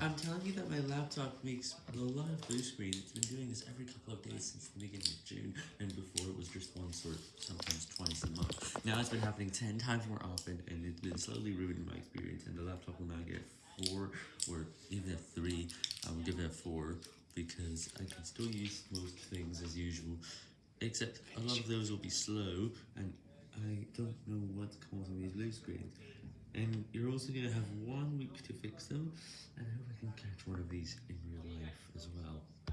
I'm telling you that my laptop makes a lot of blue screen. It's been doing this every couple of days since the beginning of June, and before it was just once or sometimes twice a month. Now it's been happening 10 times more often, and it's been slowly ruining my experience, and the laptop will now get 4, or even a 3. I will give it a 4, because I can still use most things as usual, except a lot of those will be slow, and I don't know what's causing these blue screens. And you're also going to have one week to fix them,